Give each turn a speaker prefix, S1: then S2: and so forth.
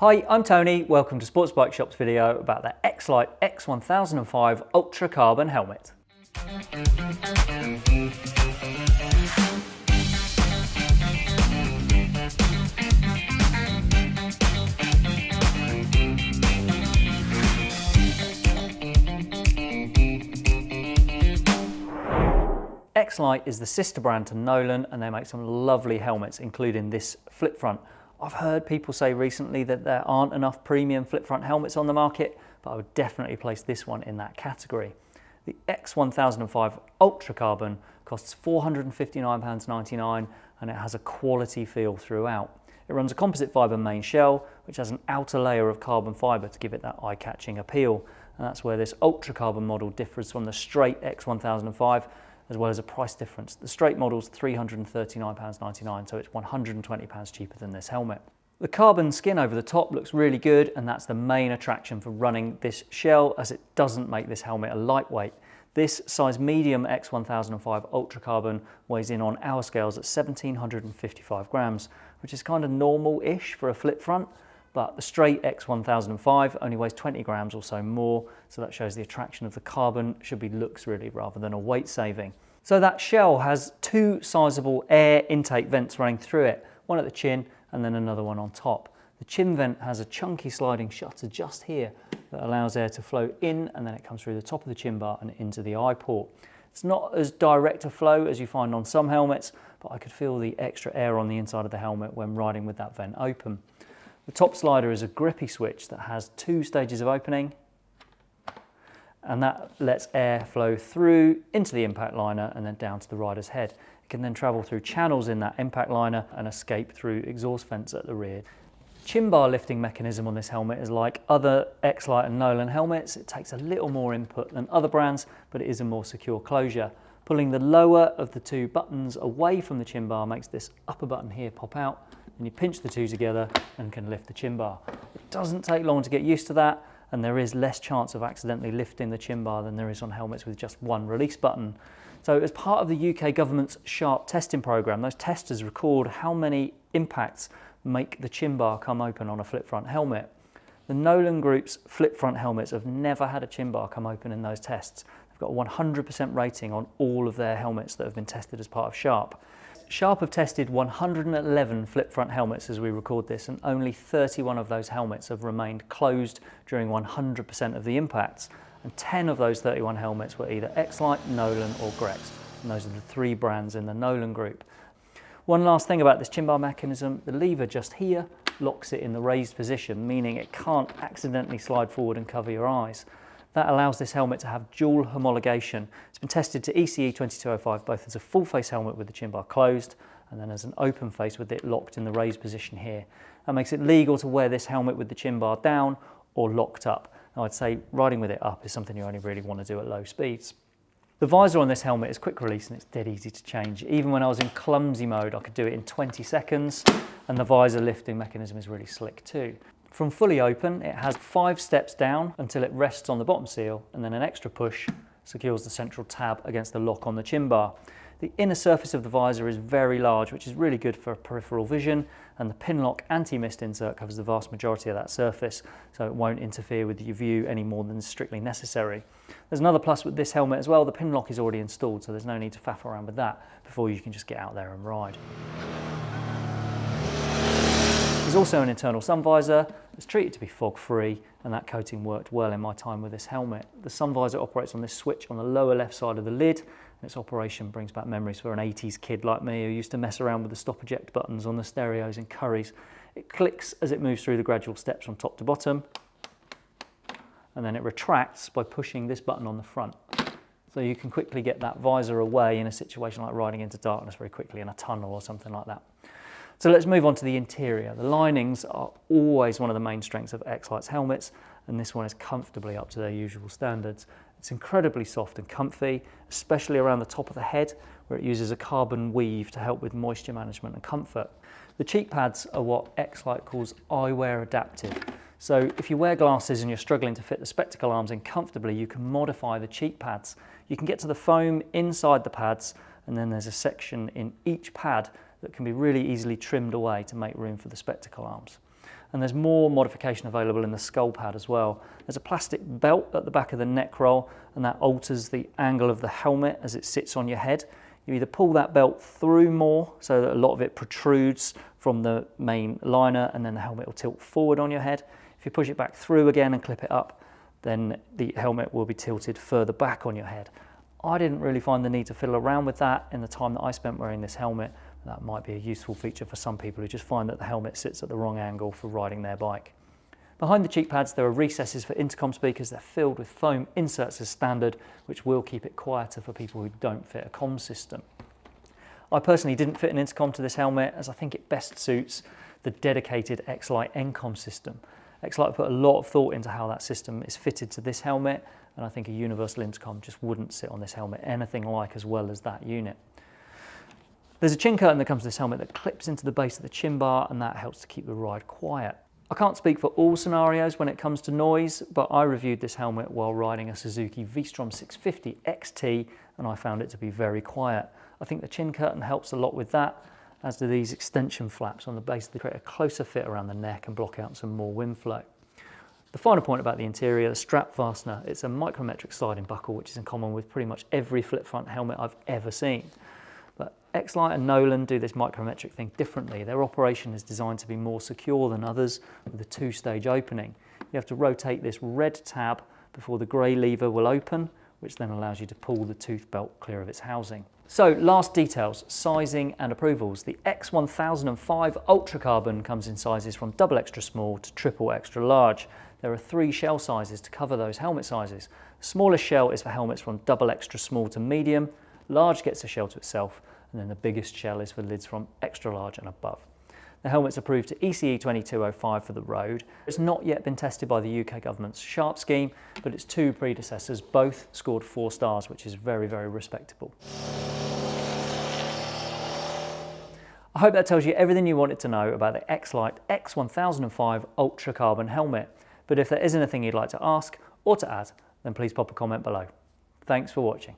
S1: Hi, I'm Tony. Welcome to Sports Bike Shop's video about the X-Lite X1005 Ultra Carbon helmet. X-Lite is the sister brand to Nolan and they make some lovely helmets including this flip front. I've heard people say recently that there aren't enough premium flip front helmets on the market but I would definitely place this one in that category. The X1005 Ultra Carbon costs £459.99 and it has a quality feel throughout. It runs a composite fibre main shell which has an outer layer of carbon fibre to give it that eye-catching appeal and that's where this Ultra Carbon model differs from the straight X1005 as well as a price difference. The straight model is £339.99, so it's £120 cheaper than this helmet. The carbon skin over the top looks really good and that's the main attraction for running this shell as it doesn't make this helmet a lightweight. This size medium X1005 Ultra Carbon weighs in on our scales at 1755 grams, which is kind of normal-ish for a flip front, but the straight X1005 only weighs 20 grams or so more, so that shows the attraction of the carbon should be looks really rather than a weight saving. So that shell has two sizable air intake vents running through it, one at the chin and then another one on top. The chin vent has a chunky sliding shutter just here that allows air to flow in and then it comes through the top of the chin bar and into the eye port. It's not as direct a flow as you find on some helmets, but I could feel the extra air on the inside of the helmet when riding with that vent open. The top slider is a grippy switch that has two stages of opening and that lets air flow through into the impact liner and then down to the rider's head. It can then travel through channels in that impact liner and escape through exhaust vents at the rear. Chin bar lifting mechanism on this helmet is like other X-Lite and Nolan helmets. It takes a little more input than other brands, but it is a more secure closure. Pulling the lower of the two buttons away from the chin bar makes this upper button here pop out and you pinch the two together and can lift the chin bar. It doesn't take long to get used to that and there is less chance of accidentally lifting the chin bar than there is on helmets with just one release button. So as part of the UK government's SHARP testing programme, those testers record how many impacts make the chin bar come open on a flip front helmet. The Nolan Group's flip front helmets have never had a chin bar come open in those tests. They've got a 100% rating on all of their helmets that have been tested as part of SHARP. Sharp have tested 111 flip front helmets as we record this and only 31 of those helmets have remained closed during 100% of the impacts and 10 of those 31 helmets were either X-Lite, Nolan or Grex and those are the three brands in the Nolan group. One last thing about this chin bar mechanism, the lever just here locks it in the raised position meaning it can't accidentally slide forward and cover your eyes. That allows this helmet to have dual homologation. It's been tested to ECE 2205 both as a full face helmet with the chin bar closed and then as an open face with it locked in the raised position here. That makes it legal to wear this helmet with the chin bar down or locked up. Now I'd say riding with it up is something you only really want to do at low speeds. The visor on this helmet is quick release and it's dead easy to change. Even when I was in clumsy mode, I could do it in 20 seconds and the visor lifting mechanism is really slick too. From fully open, it has five steps down until it rests on the bottom seal and then an extra push secures the central tab against the lock on the chin bar. The inner surface of the visor is very large, which is really good for peripheral vision, and the Pinlock anti-mist insert covers the vast majority of that surface, so it won't interfere with your view any more than is strictly necessary. There's another plus with this helmet as well, the Pinlock is already installed, so there's no need to faff around with that before you can just get out there and ride. There's also an internal sun visor that's treated to be fog free and that coating worked well in my time with this helmet. The sun visor operates on this switch on the lower left side of the lid and its operation brings back memories for an 80s kid like me who used to mess around with the stop eject buttons on the stereos and Currys. It clicks as it moves through the gradual steps from top to bottom and then it retracts by pushing this button on the front. So you can quickly get that visor away in a situation like riding into darkness very quickly in a tunnel or something like that. So let's move on to the interior. The linings are always one of the main strengths of X-Lite's helmets, and this one is comfortably up to their usual standards. It's incredibly soft and comfy, especially around the top of the head, where it uses a carbon weave to help with moisture management and comfort. The cheek pads are what X-Lite calls eyewear adaptive. So if you wear glasses and you're struggling to fit the spectacle arms in comfortably, you can modify the cheek pads. You can get to the foam inside the pads, and then there's a section in each pad that can be really easily trimmed away to make room for the spectacle arms. and there's more modification available in the skull pad as well. There's a plastic belt at the back of the neck roll and that alters the angle of the helmet as it sits on your head. You either pull that belt through more so that a lot of it protrudes from the main liner and then the helmet will tilt forward on your head. If you push it back through again and clip it up, then the helmet will be tilted further back on your head. I didn't really find the need to fiddle around with that in the time that I spent wearing this helmet. That might be a useful feature for some people who just find that the helmet sits at the wrong angle for riding their bike. Behind the cheek pads there are recesses for intercom speakers. They're filled with foam inserts as standard, which will keep it quieter for people who don't fit a comm system. I personally didn't fit an intercom to this helmet as I think it best suits the dedicated X-Lite N-Com system. X-Lite put a lot of thought into how that system is fitted to this helmet and I think a universal intercom just wouldn't sit on this helmet anything like as well as that unit. There's a chin curtain that comes with this helmet that clips into the base of the chin bar and that helps to keep the ride quiet. I can't speak for all scenarios when it comes to noise, but I reviewed this helmet while riding a Suzuki V-Strom 650 XT and I found it to be very quiet. I think the chin curtain helps a lot with that, as do these extension flaps on the base. They create a closer fit around the neck and block out some more wind flow. The final point about the interior, the strap fastener, it's a micrometric sliding buckle which is in common with pretty much every flip front helmet I've ever seen. But X-Lite and Nolan do this micrometric thing differently. Their operation is designed to be more secure than others with a two-stage opening. You have to rotate this red tab before the grey lever will open, which then allows you to pull the tooth belt clear of its housing. So last details, sizing and approvals. The X1005 Ultra Carbon comes in sizes from double extra small to triple extra large. There are three shell sizes to cover those helmet sizes. The smallest shell is for helmets from double extra small to medium, large gets a shell to itself, and then the biggest shell is for lids from extra large and above. The helmet's approved to ECE 2205 for the road. It's not yet been tested by the UK government's SHARP scheme, but its two predecessors both scored four stars, which is very, very respectable. I hope that tells you everything you wanted to know about the X-Lite X1005 Ultra Carbon helmet. But if there is anything you'd like to ask or to add, then please pop a comment below. Thanks for watching.